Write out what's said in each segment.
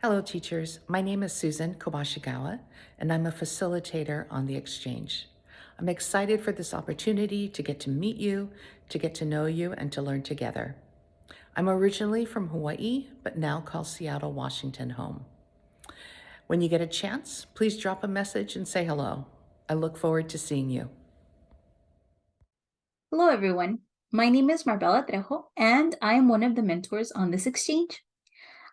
Hello, teachers. My name is Susan Kobashigawa, and I'm a facilitator on the exchange. I'm excited for this opportunity to get to meet you, to get to know you, and to learn together. I'm originally from Hawaii, but now call Seattle, Washington home. When you get a chance, please drop a message and say hello. I look forward to seeing you. Hello, everyone. My name is Marbella Trejo, and I am one of the mentors on this exchange.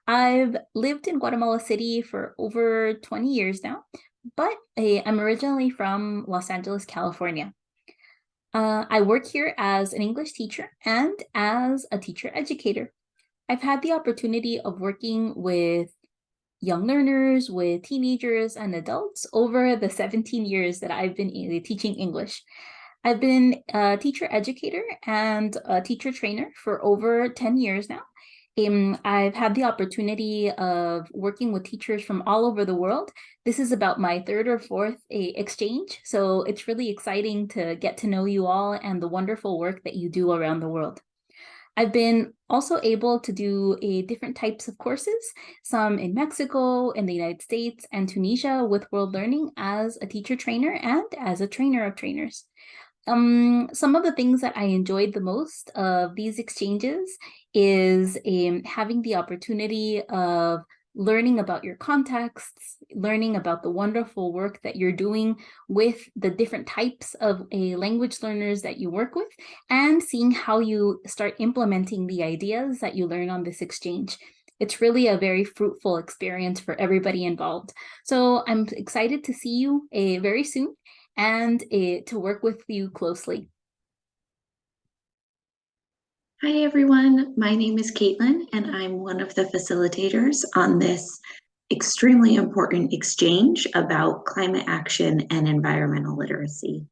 I've lived in Guatemala City for over 20 years now, but I'm originally from Los Angeles, California. Uh, I work here as an English teacher and as a teacher educator. I've had the opportunity of working with young learners, with teenagers and adults over the 17 years that I've been teaching English. I've been a teacher educator and a teacher trainer for over 10 years now. Um, I've had the opportunity of working with teachers from all over the world. This is about my third or fourth exchange, so it's really exciting to get to know you all and the wonderful work that you do around the world. I've been also able to do a different types of courses, some in Mexico, in the United States, and Tunisia with World Learning as a teacher trainer and as a trainer of trainers. Um, some of the things that I enjoyed the most of these exchanges is um, having the opportunity of learning about your contexts, learning about the wonderful work that you're doing with the different types of a language learners that you work with, and seeing how you start implementing the ideas that you learn on this exchange. It's really a very fruitful experience for everybody involved. So I'm excited to see you uh, very soon and uh, to work with you closely. Hi, everyone. My name is Caitlin, and I'm one of the facilitators on this extremely important exchange about climate action and environmental literacy.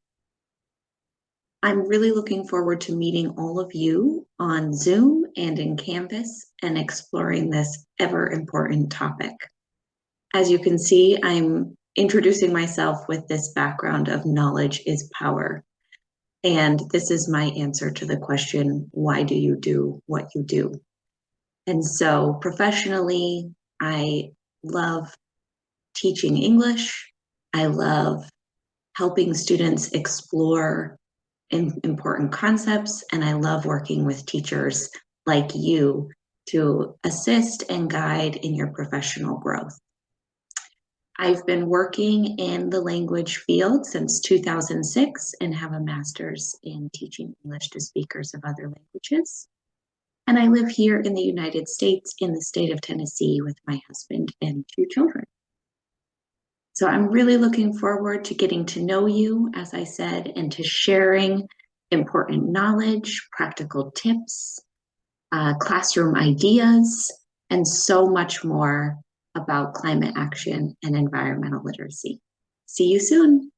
I'm really looking forward to meeting all of you on Zoom and in Canvas and exploring this ever important topic. As you can see, I'm introducing myself with this background of knowledge is power. And this is my answer to the question, why do you do what you do? And so professionally, I love teaching English. I love helping students explore important concepts. And I love working with teachers like you to assist and guide in your professional growth. I've been working in the language field since 2006 and have a master's in teaching English to speakers of other languages. And I live here in the United States in the state of Tennessee with my husband and two children. So I'm really looking forward to getting to know you, as I said, and to sharing important knowledge, practical tips, uh, classroom ideas, and so much more about climate action and environmental literacy. See you soon.